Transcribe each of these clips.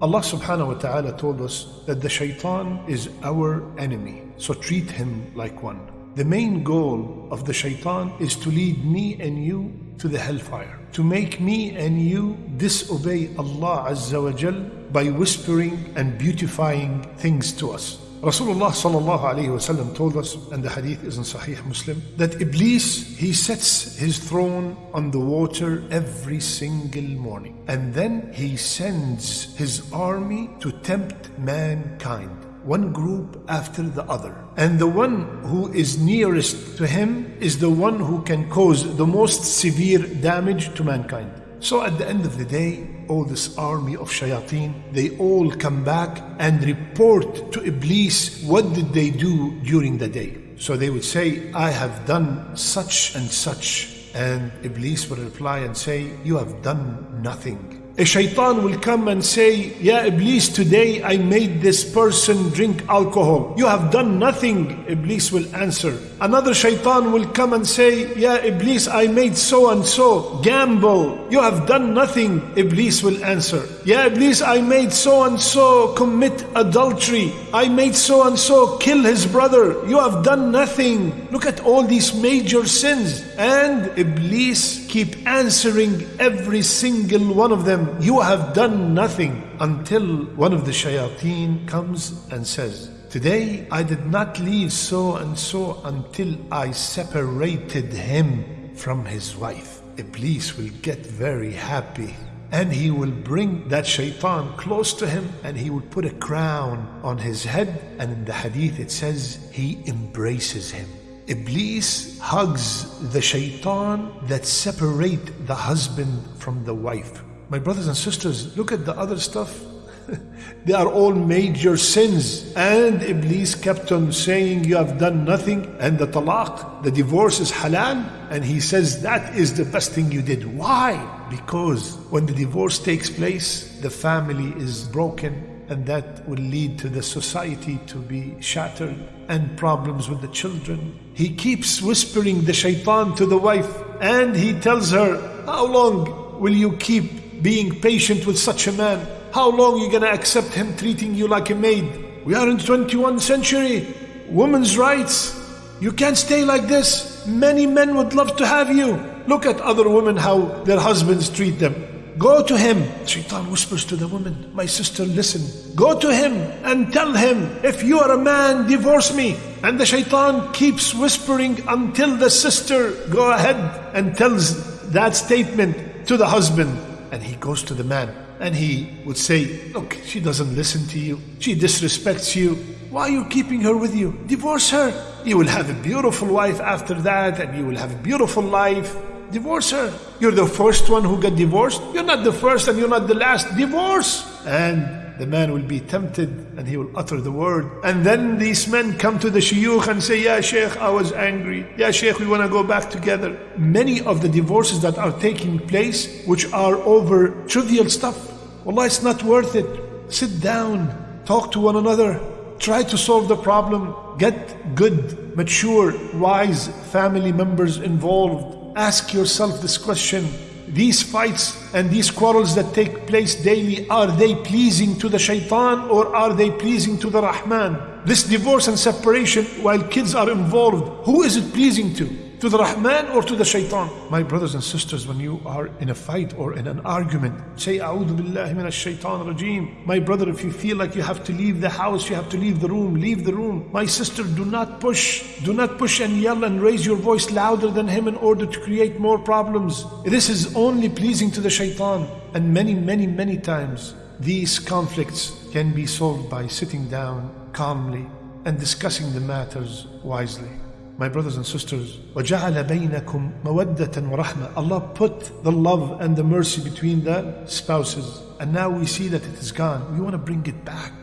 Allah subhanahu wa ta'ala told us that the shaitan is our enemy, so treat him like one. The main goal of the shaitan is to lead me and you to the hellfire, to make me and you disobey Allah Azza wa Jal by whispering and beautifying things to us. Rasulullah sallallahu alayhi wasallam told us, and the hadith is in Sahih Muslim, that Iblis, he sets his throne on the water every single morning. And then he sends his army to tempt mankind one group after the other. And the one who is nearest to him is the one who can cause the most severe damage to mankind. So at the end of the day, all this army of shayateen, they all come back and report to Iblis what did they do during the day. So they would say, I have done such and such. And Iblis would reply and say, You have done nothing. A shaitan will come and say, Ya Iblis, today I made this person drink alcohol. You have done nothing. Iblis will answer. Another shaitan will come and say, Ya Iblis, I made so and so gamble. You have done nothing. Iblis will answer. Ya Iblis, I made so and so commit adultery. I made so and so kill his brother. You have done nothing. Look at all these major sins. And Iblis keep answering every single one of them you have done nothing until one of the shayateen comes and says, Today I did not leave so and so until I separated him from his wife. Iblis will get very happy and he will bring that shaitan close to him and he will put a crown on his head and in the hadith it says he embraces him iblis hugs the shaitan that separate the husband from the wife my brothers and sisters, look at the other stuff. they are all major sins. And Iblis kept on saying, You have done nothing. And the talaq, the divorce is halal. And he says, That is the best thing you did. Why? Because when the divorce takes place, the family is broken. And that will lead to the society to be shattered and problems with the children. He keeps whispering the shaitan to the wife and he tells her, How long will you keep being patient with such a man? How long are you going to accept him treating you like a maid? We are in the 21st century. Women's rights. You can't stay like this. Many men would love to have you. Look at other women how their husbands treat them. Go to him. Shaitan whispers to the woman, My sister, listen. Go to him and tell him, If you are a man, divorce me. And the shaitan keeps whispering until the sister go ahead and tells that statement to the husband. And he goes to the man and he would say, Look, she doesn't listen to you. She disrespects you. Why are you keeping her with you? Divorce her. You will have a beautiful wife after that and you will have a beautiful life. Divorce her. You're the first one who got divorced. You're not the first and you're not the last. Divorce. And the man will be tempted and he will utter the word. And then these men come to the shuyukh and say, Ya Sheikh, I was angry. Ya Sheikh, we want to go back together. Many of the divorces that are taking place, which are over trivial stuff, Allah, it's not worth it. Sit down, talk to one another, try to solve the problem, get good, mature, wise family members involved. Ask yourself this question these fights and these quarrels that take place daily, are they pleasing to the shaitan or are they pleasing to the Rahman? This divorce and separation while kids are involved, who is it pleasing to? To the Rahman or to the Shaitan? My brothers and sisters, when you are in a fight or in an argument, say, A'udhu billahi min shaitan rajim. My brother, if you feel like you have to leave the house, you have to leave the room, leave the room. My sister, do not push. Do not push and yell and raise your voice louder than him in order to create more problems. This is only pleasing to the Shaitan. And many, many, many times, these conflicts can be solved by sitting down calmly and discussing the matters wisely My brothers and sisters, وَجَعَلَ بَيْنَكُمْ مَوَدَّةً وَرَحْمَةً Allah put the love and the mercy between the spouses. And now we see that it is gone. We want to bring it back.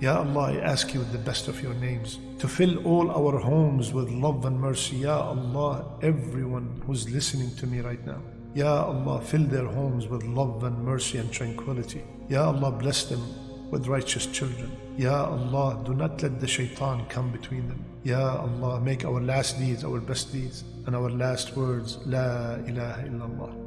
Ya Allah, I ask you with the best of your names to fill all our homes with love and mercy. Ya Allah, everyone who's listening to me right now. Ya Allah, fill their homes with love and mercy and tranquility. Ya Allah, bless them with righteous children. Ya Allah, do not let the shaitan come between them. Ya Allah, make our last deeds our best deeds and our last words, La ilaha illallah.